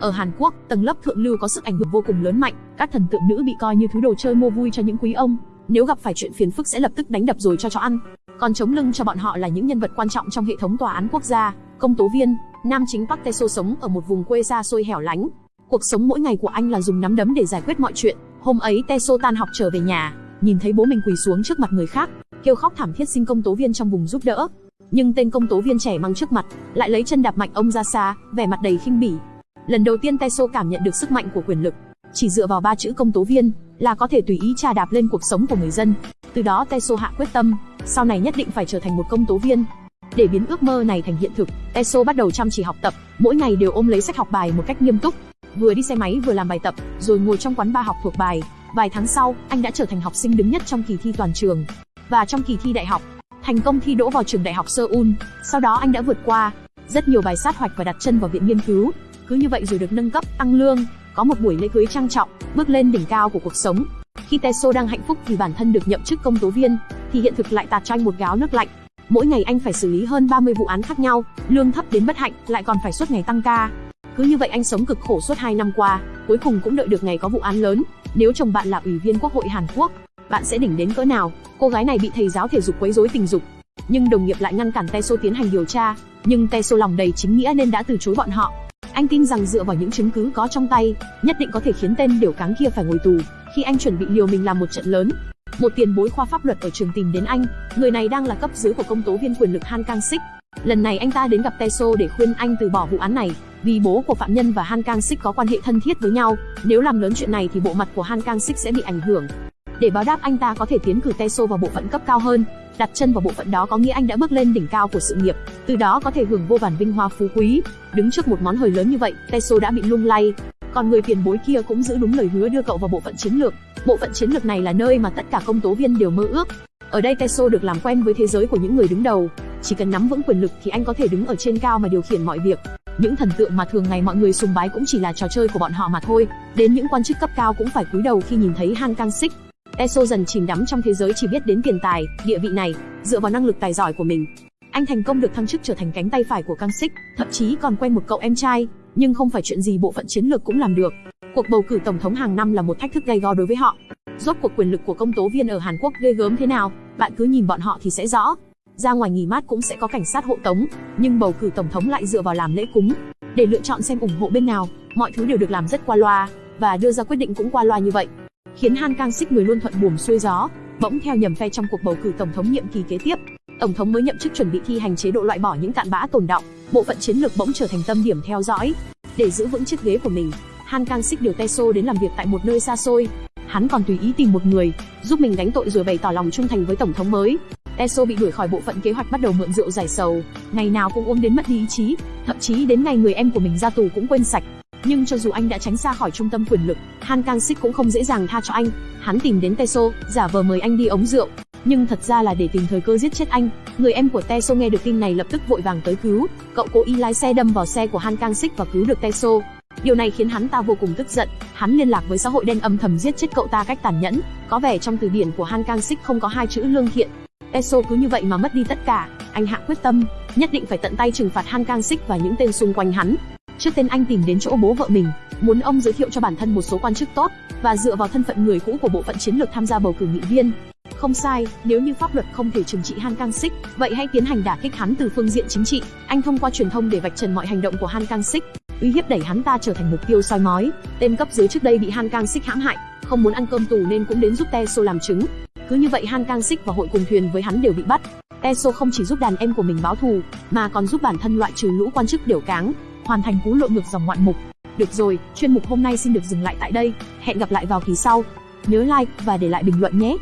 Ở Hàn Quốc, tầng lớp thượng lưu có sức ảnh hưởng vô cùng lớn mạnh, các thần tượng nữ bị coi như thứ đồ chơi mua vui cho những quý ông. Nếu gặp phải chuyện phiền phức sẽ lập tức đánh đập rồi cho chó ăn. Còn chống lưng cho bọn họ là những nhân vật quan trọng trong hệ thống tòa án quốc gia, công tố viên. Nam chính Park Tae-so sống ở một vùng quê xa xôi hẻo lánh. Cuộc sống mỗi ngày của anh là dùng nắm đấm để giải quyết mọi chuyện. Hôm ấy Tae-so tan học trở về nhà, nhìn thấy bố mình quỳ xuống trước mặt người khác, kêu khóc thảm thiết xin công tố viên trong vùng giúp đỡ. Nhưng tên công tố viên trẻ mang trước mặt, lại lấy chân đạp mạnh ông ra xa, vẻ mặt đầy khinh bỉ. Lần đầu tiên Teso cảm nhận được sức mạnh của quyền lực, chỉ dựa vào ba chữ công tố viên là có thể tùy ý trà đạp lên cuộc sống của người dân. Từ đó Teso hạ quyết tâm, sau này nhất định phải trở thành một công tố viên. Để biến ước mơ này thành hiện thực, Teso bắt đầu chăm chỉ học tập, mỗi ngày đều ôm lấy sách học bài một cách nghiêm túc, vừa đi xe máy vừa làm bài tập, rồi ngồi trong quán ba học thuộc bài. Vài tháng sau, anh đã trở thành học sinh đứng nhất trong kỳ thi toàn trường. Và trong kỳ thi đại học, thành công thi đỗ vào trường đại học Seoul. Sau đó anh đã vượt qua rất nhiều bài sát hoạch và đặt chân vào viện nghiên cứu. Cứ như vậy rồi được nâng cấp, tăng lương, có một buổi lễ cưới trang trọng, bước lên đỉnh cao của cuộc sống. Khi Teso đang hạnh phúc vì bản thân được nhậm chức công tố viên, thì hiện thực lại tạt cho anh một gáo nước lạnh. Mỗi ngày anh phải xử lý hơn 30 vụ án khác nhau, lương thấp đến bất hạnh, lại còn phải suốt ngày tăng ca. Cứ như vậy anh sống cực khổ suốt 2 năm qua, cuối cùng cũng đợi được ngày có vụ án lớn. Nếu chồng bạn là ủy viên Quốc hội Hàn Quốc, bạn sẽ đỉnh đến cỡ nào? Cô gái này bị thầy giáo thể dục quấy rối tình dục, nhưng đồng nghiệp lại ngăn cản Teso tiến hành điều tra, nhưng Teso lòng đầy chính nghĩa nên đã từ chối bọn họ. Anh tin rằng dựa vào những chứng cứ có trong tay, nhất định có thể khiến tên điều cáng kia phải ngồi tù. Khi anh chuẩn bị liều mình làm một trận lớn, một tiền bối khoa pháp luật ở trường tìm đến anh, người này đang là cấp dưới của công tố viên quyền lực Han Kang Sik. Lần này anh ta đến gặp Teso để khuyên anh từ bỏ vụ án này, vì bố của phạm nhân và Han Kang Sik có quan hệ thân thiết với nhau, nếu làm lớn chuyện này thì bộ mặt của Han Kang Sik sẽ bị ảnh hưởng. Để báo đáp anh ta có thể tiến cử Teso vào bộ phận cấp cao hơn, đặt chân vào bộ phận đó có nghĩa anh đã bước lên đỉnh cao của sự nghiệp, từ đó có thể hưởng vô vàn vinh hoa phú quý. Đứng trước một món hời lớn như vậy, Teso đã bị lung lay. Còn người tiền bối kia cũng giữ đúng lời hứa đưa cậu vào bộ phận chiến lược. Bộ phận chiến lược này là nơi mà tất cả công tố viên đều mơ ước. Ở đây Teso được làm quen với thế giới của những người đứng đầu, chỉ cần nắm vững quyền lực thì anh có thể đứng ở trên cao mà điều khiển mọi việc. Những thần tượng mà thường ngày mọi người sùng bái cũng chỉ là trò chơi của bọn họ mà thôi. Đến những quan chức cấp cao cũng phải cúi đầu khi nhìn thấy Han Kang Sik. Eso dần chìm đắm trong thế giới chỉ biết đến tiền tài, địa vị này, dựa vào năng lực tài giỏi của mình. Anh thành công được thăng chức trở thành cánh tay phải của Kang Sik, thậm chí còn quen một cậu em trai, nhưng không phải chuyện gì bộ phận chiến lược cũng làm được. Cuộc bầu cử tổng thống hàng năm là một thách thức gay go đối với họ. Rốt cuộc quyền lực của công tố viên ở Hàn Quốc ghê gớm thế nào, bạn cứ nhìn bọn họ thì sẽ rõ. Ra ngoài nghỉ mát cũng sẽ có cảnh sát hộ tống, nhưng bầu cử tổng thống lại dựa vào làm lễ cúng. Để lựa chọn xem ủng hộ bên nào, mọi thứ đều được làm rất qua loa, và đưa ra quyết định cũng qua loa như vậy khiến Han Kang Sik người luôn thuận buồm xuôi gió, bỗng theo nhầm phe trong cuộc bầu cử tổng thống nhiệm kỳ kế tiếp. Tổng thống mới nhậm chức chuẩn bị thi hành chế độ loại bỏ những cạn bã tồn động, bộ phận chiến lược bỗng trở thành tâm điểm theo dõi. Để giữ vững chiếc ghế của mình, Han Kang Sik điều Teso đến làm việc tại một nơi xa xôi. Hắn còn tùy ý tìm một người giúp mình gánh tội rồi bày tỏ lòng trung thành với tổng thống mới. Teso bị đuổi khỏi bộ phận kế hoạch bắt đầu mượn rượu giải sầu, ngày nào cũng uống đến mất đi ý chí, thậm chí đến ngày người em của mình ra tù cũng quên sạch. Nhưng cho dù anh đã tránh xa khỏi trung tâm quyền lực, Han Kang Sik cũng không dễ dàng tha cho anh. Hắn tìm đến Teso, giả vờ mời anh đi ống rượu, nhưng thật ra là để tìm thời cơ giết chết anh. Người em của Teso nghe được tin này lập tức vội vàng tới cứu. Cậu cố ý lái xe đâm vào xe của Han Kang Sik và cứu được Teso. Điều này khiến hắn ta vô cùng tức giận, hắn liên lạc với xã hội đen âm thầm giết chết cậu ta cách tàn nhẫn. Có vẻ trong từ điển của Han Kang Sik không có hai chữ lương thiện. Teso cứ như vậy mà mất đi tất cả. Anh hạ quyết tâm, nhất định phải tận tay trừng phạt Han Kang Sik và những tên xung quanh hắn. Trước tên anh tìm đến chỗ bố vợ mình, muốn ông giới thiệu cho bản thân một số quan chức tốt và dựa vào thân phận người cũ của bộ phận chiến lược tham gia bầu cử nghị viên. Không sai, nếu như pháp luật không thể trừng trị Han Kang Sik, vậy hãy tiến hành đả kích hắn từ phương diện chính trị. Anh thông qua truyền thông để vạch trần mọi hành động của Han Kang Sik, uy hiếp đẩy hắn ta trở thành mục tiêu soi mói. Tên cấp dưới trước đây bị Han Kang Sik hãm hại, không muốn ăn cơm tù nên cũng đến giúp Teso làm chứng. Cứ như vậy Han Kang Sik và hội cùng thuyền với hắn đều bị bắt. Teso không chỉ giúp đàn em của mình báo thù, mà còn giúp bản thân loại trừ lũ quan chức điều cáng, hoàn thành cú lội ngược dòng ngoạn mục. Được rồi, chuyên mục hôm nay xin được dừng lại tại đây. Hẹn gặp lại vào kỳ sau. Nhớ like và để lại bình luận nhé.